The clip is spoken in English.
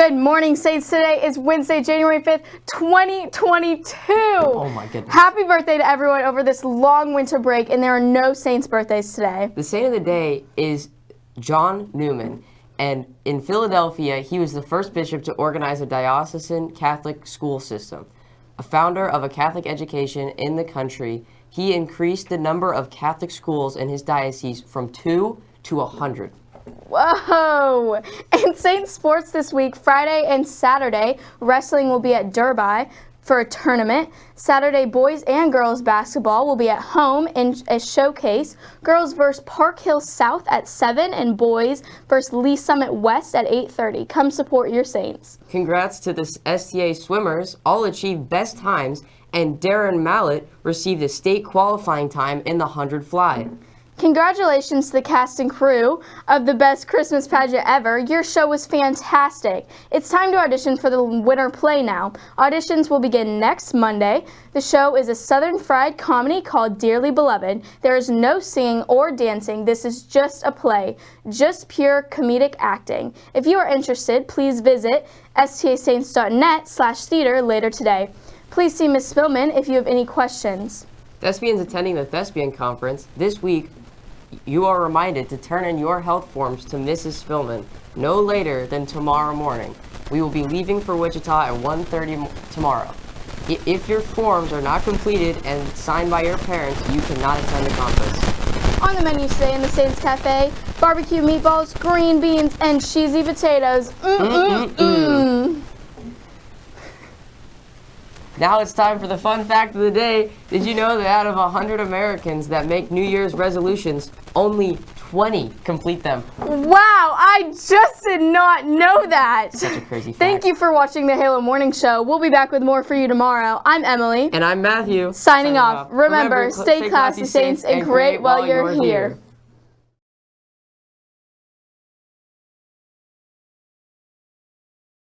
Good morning, Saints. Today is Wednesday, January 5th, 2022. Oh my goodness. Happy birthday to everyone over this long winter break, and there are no Saints birthdays today. The saint of the day is John Neumann. And in Philadelphia, he was the first bishop to organize a diocesan Catholic school system. A founder of a Catholic education in the country, he increased the number of Catholic schools in his diocese from two to a hundred. Whoa! In Saint Sports this week, Friday and Saturday, wrestling will be at Derby for a tournament. Saturday, boys and girls basketball will be at home in a showcase. Girls versus Park Hill South at 7 and boys versus Lee Summit West at 8.30. Come support your Saints. Congrats to the STA swimmers, all achieved best times, and Darren Mallett received a state qualifying time in the 100 fly. Congratulations to the cast and crew of the best Christmas pageant ever. Your show was fantastic. It's time to audition for the winter play now. Auditions will begin next Monday. The show is a Southern fried comedy called Dearly Beloved. There is no singing or dancing. This is just a play, just pure comedic acting. If you are interested, please visit stasaints.net slash theater later today. Please see Ms. Spillman if you have any questions. Thespians attending the Thespian Conference this week you are reminded to turn in your health forms to Mrs. Spillman no later than tomorrow morning. We will be leaving for Wichita at 1.30 tomorrow. If your forms are not completed and signed by your parents, you cannot attend the conference. On the menu today in the Saints Cafe, barbecue meatballs, green beans, and cheesy potatoes. Mm-mm-mm. Mm. Now it's time for the fun fact of the day. Did you know that out of 100 Americans that make New Year's resolutions, only 20 complete them? Wow, I just did not know that. Such a crazy fact. Thank you for watching the Halo Morning Show. We'll be back with more for you tomorrow. I'm Emily. And I'm Matthew. Signing, Signing off. off. Remember, Remember, stay classy, Saints, and create while you're here. here.